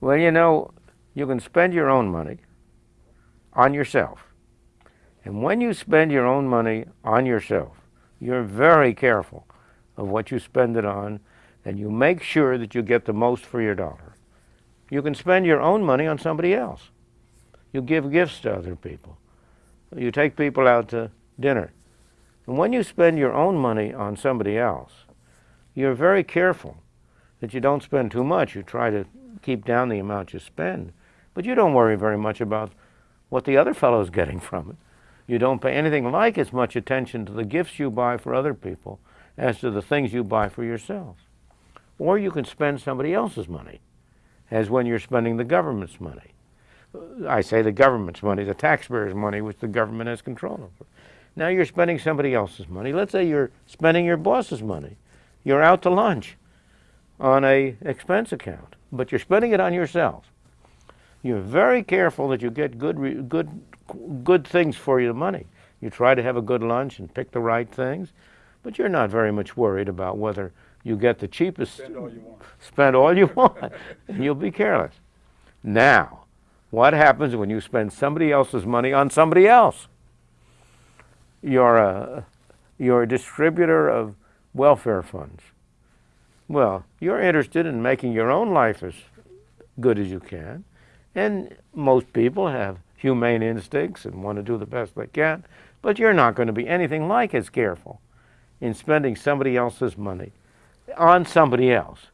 Well, you know, you can spend your own money on yourself. And when you spend your own money on yourself, you're very careful of what you spend it on, and you make sure that you get the most for your dollar. You can spend your own money on somebody else. You give gifts to other people. You take people out to dinner. And when you spend your own money on somebody else, you're very careful that you don't spend too much. You try to keep down the amount you spend. But you don't worry very much about what the other fellow is getting from it. You don't pay anything like as much attention to the gifts you buy for other people as to the things you buy for yourself. Or you can spend somebody else's money, as when you're spending the government's money. I say the government's money, the taxpayers' money, which the government has control over. Now you're spending somebody else's money. Let's say you're spending your boss's money. You're out to lunch on a expense account, but you're spending it on yourself. You're very careful that you get good, good, good things for your money. You try to have a good lunch and pick the right things, but you're not very much worried about whether you get the cheapest. Spend all you want. Spend all you want, and you'll be careless. Now, what happens when you spend somebody else's money on somebody else? You're a, you're a distributor of welfare funds. Well, you're interested in making your own life as good as you can. And most people have humane instincts and want to do the best they can. But you're not going to be anything like as careful in spending somebody else's money on somebody else.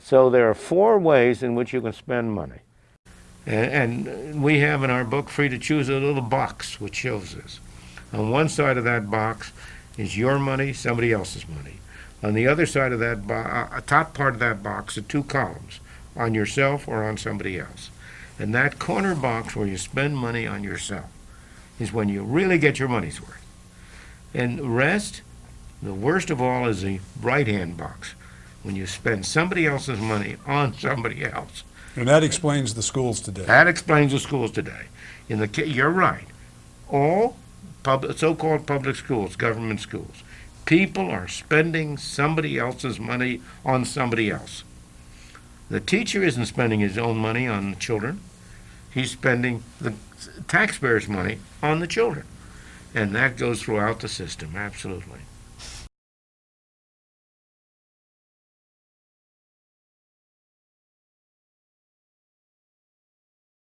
So there are four ways in which you can spend money. And, we have in our book Free to Choose a little box which shows this. On one side of that box is your money, somebody else's money. On the other side of that, bo- uh, top part of that box are two columns, on yourself or on somebody else. And that corner box where you spend money on yourself is when you really get your money's worth. And the rest, the worst of all is the right-hand box, when you spend somebody else's money on somebody else. And that explains the schools today. That explains the schools today. In the you're right. All pub, so-called public schools, government schools, people are spending somebody else's money on somebody else. The teacher isn't spending his own money on the children. He's spending the taxpayers' money on the children. And that goes throughout the system, absolutely.